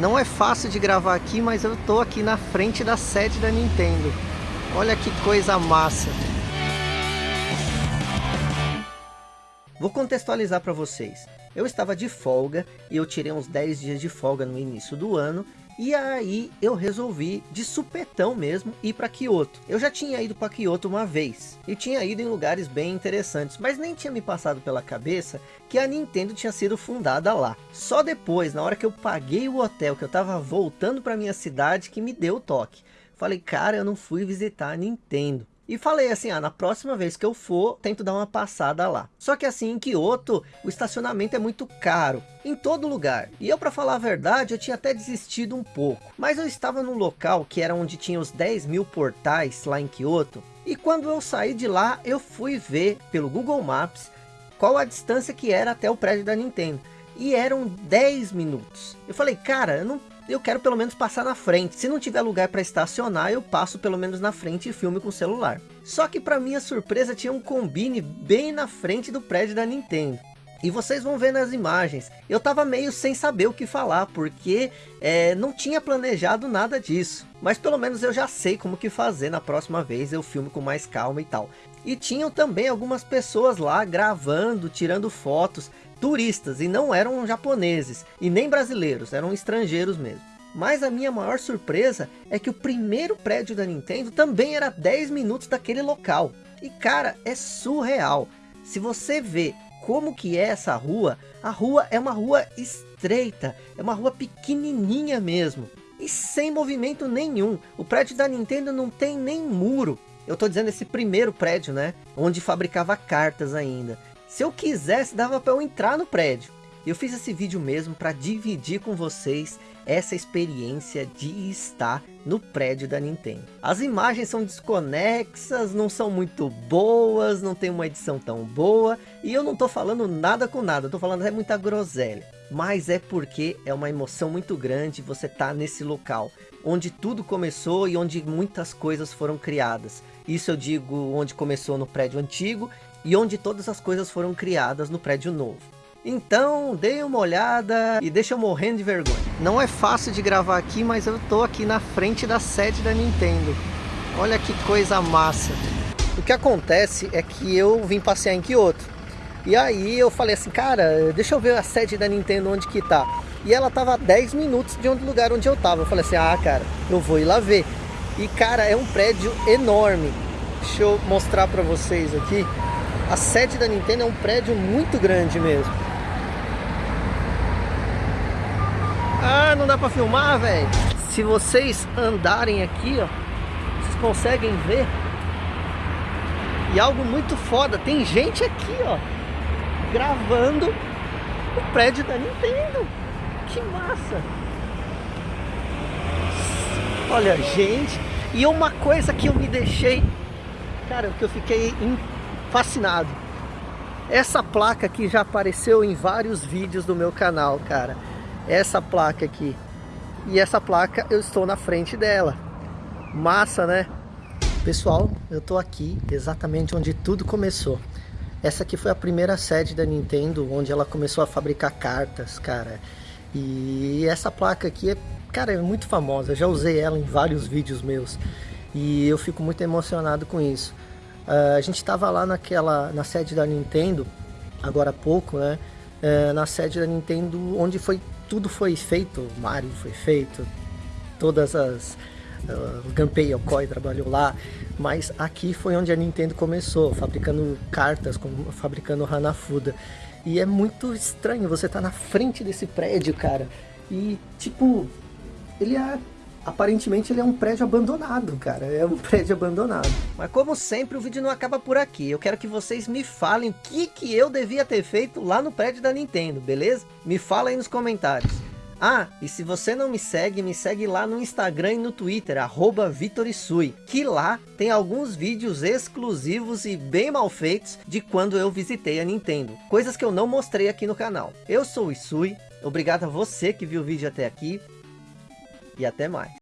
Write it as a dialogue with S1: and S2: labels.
S1: Não é fácil de gravar aqui, mas eu tô aqui na frente da sede da Nintendo. Olha que coisa massa. Vou contextualizar para vocês. Eu estava de folga e eu tirei uns 10 dias de folga no início do ano e aí eu resolvi, de supetão mesmo, ir para Kyoto. Eu já tinha ido para Kyoto uma vez. E tinha ido em lugares bem interessantes. Mas nem tinha me passado pela cabeça que a Nintendo tinha sido fundada lá. Só depois, na hora que eu paguei o hotel, que eu tava voltando para minha cidade, que me deu o toque. Falei, cara, eu não fui visitar a Nintendo. E falei assim, ah, na próxima vez que eu for, tento dar uma passada lá. Só que assim, em Kyoto, o estacionamento é muito caro, em todo lugar. E eu, para falar a verdade, eu tinha até desistido um pouco. Mas eu estava num local que era onde tinha os 10 mil portais lá em Kyoto. E quando eu saí de lá, eu fui ver pelo Google Maps qual a distância que era até o prédio da Nintendo. E eram 10 minutos. Eu falei, cara, eu não eu quero pelo menos passar na frente. Se não tiver lugar para estacionar, eu passo pelo menos na frente e filme com o celular. Só que para minha surpresa tinha um combine bem na frente do prédio da Nintendo. E vocês vão ver nas imagens. Eu tava meio sem saber o que falar, porque é, não tinha planejado nada disso. Mas pelo menos eu já sei como que fazer na próxima vez, eu filme com mais calma e tal. E tinham também algumas pessoas lá gravando, tirando fotos turistas e não eram japoneses e nem brasileiros, eram estrangeiros mesmo. Mas a minha maior surpresa é que o primeiro prédio da Nintendo também era 10 minutos daquele local. E cara, é surreal. Se você vê como que é essa rua, a rua é uma rua estreita, é uma rua pequenininha mesmo. E sem movimento nenhum. O prédio da Nintendo não tem nem muro. Eu tô dizendo esse primeiro prédio, né? Onde fabricava cartas ainda. Se eu quisesse, dava para eu entrar no prédio. Eu fiz esse vídeo mesmo para dividir com vocês essa experiência de estar no prédio da Nintendo. As imagens são desconexas, não são muito boas, não tem uma edição tão boa. E eu não tô falando nada com nada, tô falando é muita groselha. Mas é porque é uma emoção muito grande você tá nesse local. Onde tudo começou e onde muitas coisas foram criadas. Isso eu digo onde começou no prédio antigo e onde todas as coisas foram criadas no prédio novo. Então, dê uma olhada e deixa eu morrendo de vergonha. Não é fácil de gravar aqui, mas eu tô aqui na frente da sede da Nintendo. Olha que coisa massa. O que acontece é que eu vim passear em Kyoto. E aí eu falei assim, cara, deixa eu ver a sede da Nintendo onde que tá. E ela tava a 10 minutos de onde lugar onde eu tava. Eu falei assim, ah, cara, eu vou ir lá ver. E cara, é um prédio enorme. Deixa eu mostrar pra vocês aqui. A sede da Nintendo é um prédio muito grande mesmo. Não dá pra filmar, velho. Se vocês andarem aqui, ó, vocês conseguem ver. E algo muito foda, tem gente aqui, ó, gravando o prédio da Nintendo. Que massa. Olha, gente. E uma coisa que eu me deixei, cara, que eu fiquei fascinado. Essa placa aqui já apareceu em vários vídeos do meu canal, cara. Essa placa aqui. E essa placa eu estou na frente dela. Massa, né? Pessoal, eu tô aqui exatamente onde tudo começou. Essa aqui foi a primeira sede da Nintendo, onde ela começou a fabricar cartas, cara. E essa placa aqui é, cara, é muito famosa. Eu já usei ela em vários vídeos meus. E eu fico muito emocionado com isso. Uh, a gente estava lá naquela, na sede da Nintendo, agora há pouco, né? Uh, na sede da Nintendo, onde foi tudo foi feito, Mario foi feito, todas as... Uh, Gunpei Yokoi trabalhou lá, mas aqui foi onde a Nintendo começou, fabricando cartas, fabricando Hanafuda. E é muito estranho, você tá na frente desse prédio, cara, e tipo, ele é aparentemente ele é um prédio abandonado, cara. É um prédio abandonado. Mas como sempre, o vídeo não acaba por aqui. Eu quero que vocês me falem o que, que eu devia ter feito lá no prédio da Nintendo, beleza? Me fala aí nos comentários. Ah, e se você não me segue, me segue lá no Instagram e no Twitter, arroba Vitorisui, que lá tem alguns vídeos exclusivos e bem mal feitos de quando eu visitei a Nintendo. Coisas que eu não mostrei aqui no canal. Eu sou o Isui, obrigado a você que viu o vídeo até aqui, e até mais.